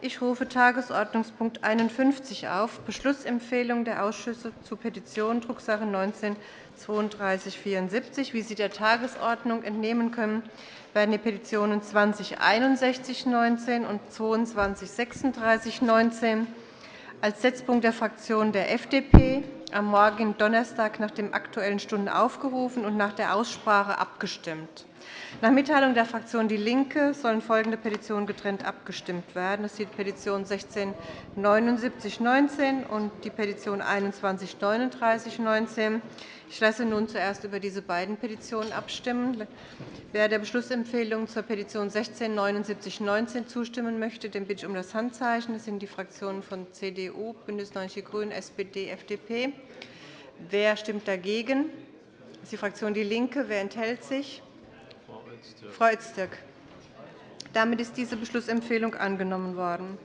Ich rufe Tagesordnungspunkt 51 auf, Beschlussempfehlung der Ausschüsse zu Petitionen, Drucksache 19 3274. Wie Sie der Tagesordnung entnehmen können, werden die Petitionen 20 19 und 22 19 als Setzpunkt der Fraktion der FDP am morgigen Donnerstag nach dem Aktuellen Stunden aufgerufen und nach der Aussprache abgestimmt. Nach Mitteilung der Fraktion DIE LINKE sollen folgende Petitionen getrennt abgestimmt werden. Das ist die Petition 167919 und die Petition 213919. Ich lasse nun zuerst über diese beiden Petitionen abstimmen. Wer der Beschlussempfehlung zur Petition 167919 zustimmen möchte, den bitte ich um das Handzeichen. Das sind die Fraktionen von CDU, BÜNDNIS 90 die GRÜNEN, SPD, FDP. Wer stimmt dagegen? Das ist die Fraktion DIE LINKE. Wer enthält sich? Frau Öztürk. Damit ist diese Beschlussempfehlung angenommen worden.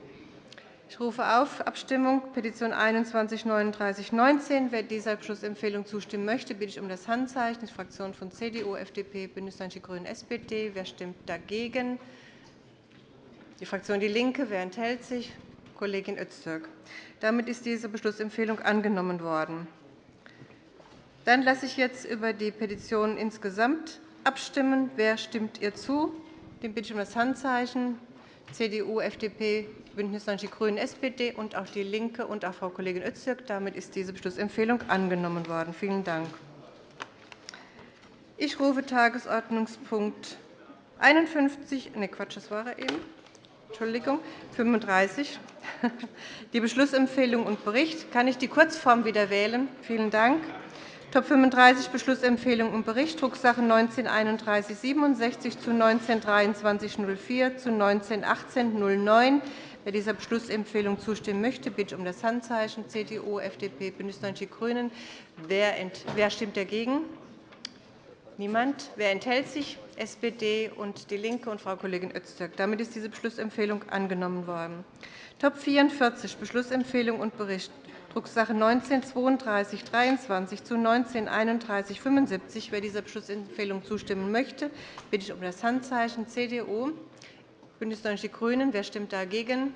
Ich rufe auf Abstimmung Petition 213919. Wer dieser Beschlussempfehlung zustimmen möchte, bitte ich um das Handzeichen. Die Fraktionen von CDU, FDP, BÜNDNIS 90 die GRÜNEN, SPD. Wer stimmt dagegen? Die Fraktion DIE LINKE. Wer enthält sich? Kollegin Öztürk. Damit ist diese Beschlussempfehlung angenommen worden. Dann lasse ich jetzt über die Petition insgesamt abstimmen. Wer stimmt ihr zu? Den bitte ich um das Handzeichen. CDU, FDP, BÜNDNIS 90 die GRÜNEN, SPD und auch DIE LINKE und auch Frau Kollegin Öztürk. Damit ist diese Beschlussempfehlung angenommen worden. Vielen Dank. Ich rufe Tagesordnungspunkt 51, nee, Quatsch, das war er eben. Entschuldigung, 35, die Beschlussempfehlung und Bericht. Kann ich die Kurzform wieder wählen? Vielen Dank. Top 35 Beschlussempfehlung und Bericht, Drucksache 19-3167 zu 19-2304 zu 19-1809. Wer dieser Beschlussempfehlung zustimmen möchte, bitte um das Handzeichen CDU, FDP, BÜNDNIS 90 die GRÜNEN. Wer stimmt dagegen? Niemand. Wer enthält sich? SPD und DIE LINKE und Frau Kollegin Öztürk. Damit ist diese Beschlussempfehlung angenommen worden. Top 44 Beschlussempfehlung und Bericht Drucksache 19 3223 zu 19 3175. Wer dieser Beschlussempfehlung zustimmen möchte, bitte ich um das Handzeichen CDU, BÜNDNIS 90 die GRÜNEN. Wer stimmt dagegen?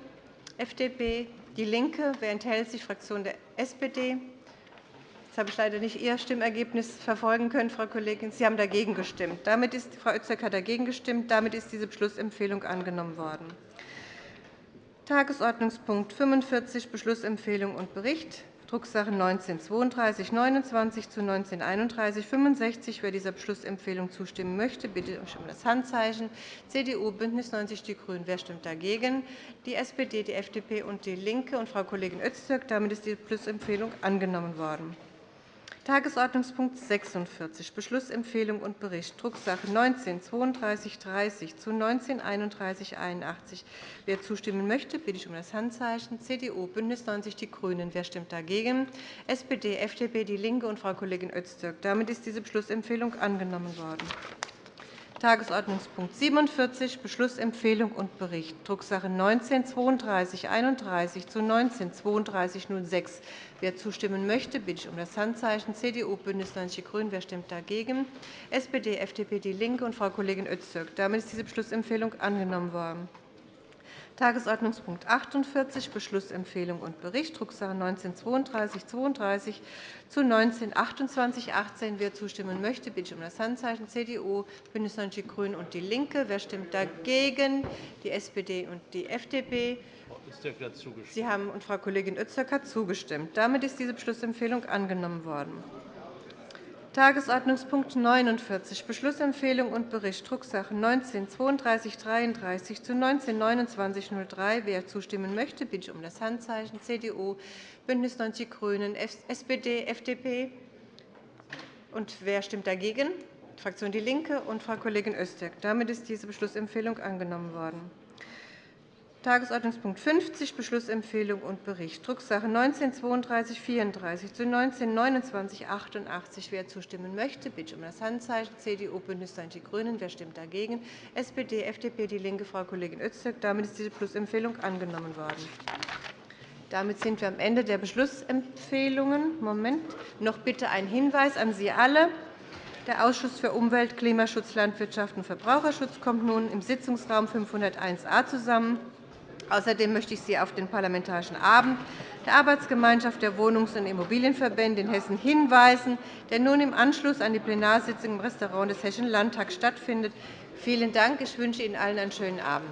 FDP, DIE LINKE. Wer enthält sich? Fraktion der SPD. Habe ich leider nicht Ihr Stimmergebnis verfolgen können, Frau Kollegin. Sie haben dagegen gestimmt. Damit ist, Frau Öztürk hat dagegen gestimmt. Damit ist diese Beschlussempfehlung angenommen worden. Tagesordnungspunkt 45, Beschlussempfehlung und Bericht, Drucksache 19-3229 zu 19-3165. Wer dieser Beschlussempfehlung zustimmen möchte, bitte um das Handzeichen. CDU, BÜNDNIS 90 die GRÜNEN. Wer stimmt dagegen? Die SPD, die FDP und DIE LINKE und Frau Kollegin Öztürk. Damit ist die Beschlussempfehlung angenommen worden. Tagesordnungspunkt 46, Beschlussempfehlung und Bericht, Drucksache 19-3230 zu 19-3181. Wer zustimmen möchte, bitte ich um das Handzeichen. CDU, BÜNDNIS 90 die GRÜNEN. Wer stimmt dagegen? SPD, FDP, DIE LINKE und Frau Kollegin Öztürk. Damit ist diese Beschlussempfehlung angenommen worden. Tagesordnungspunkt 47, Beschlussempfehlung und Bericht, Drucksache 19 3231 zu 19 3206. Wer zustimmen möchte, bitte ich um das Handzeichen CDU, BÜNDNIS 90 die GRÜNEN. Wer stimmt dagegen? SPD, FDP, DIE LINKE und Frau Kollegin Öztürk. Damit ist diese Beschlussempfehlung angenommen worden. Tagesordnungspunkt 48, Beschlussempfehlung und Bericht, Drucksache 19-3232 zu 19-2818. Wer zustimmen möchte, bitte ich um das Handzeichen CDU, BÜNDNIS 90 die GRÜNEN und DIE LINKE. Wer stimmt dagegen? Die SPD und die FDP. Sie haben und Frau Kollegin Öztürk hat zugestimmt. Damit ist diese Beschlussempfehlung angenommen worden. Tagesordnungspunkt 49, Beschlussempfehlung und Bericht, Drucksache 19-3233 zu 19-2903. Wer zustimmen möchte, bitte ich um das Handzeichen CDU, BÜNDNIS 90 die GRÜNEN, SPD, FDP. Und wer stimmt dagegen? Die Fraktion DIE LINKE und Frau Kollegin Öztürk. Damit ist diese Beschlussempfehlung angenommen worden. Tagesordnungspunkt 50, Beschlussempfehlung und Bericht, Drucksache 19-3234 zu 19-2988. Wer zustimmen möchte, bitte um das Handzeichen. CDU, BÜNDNIS 90 die GRÜNEN. Wer stimmt dagegen? SPD, FDP, DIE LINKE, Frau Kollegin Öztürk. Damit ist diese Beschlussempfehlung angenommen worden. Damit sind wir am Ende der Beschlussempfehlungen. Moment. Noch bitte ein Hinweis an Sie alle. Der Ausschuss für Umwelt, Klimaschutz, Landwirtschaft und Verbraucherschutz kommt nun im Sitzungsraum 501a zusammen. Außerdem möchte ich Sie auf den Parlamentarischen Abend der Arbeitsgemeinschaft der Wohnungs- und Immobilienverbände in Hessen hinweisen, der nun im Anschluss an die Plenarsitzung im Restaurant des Hessischen Landtags stattfindet. Vielen Dank. Ich wünsche Ihnen allen einen schönen Abend.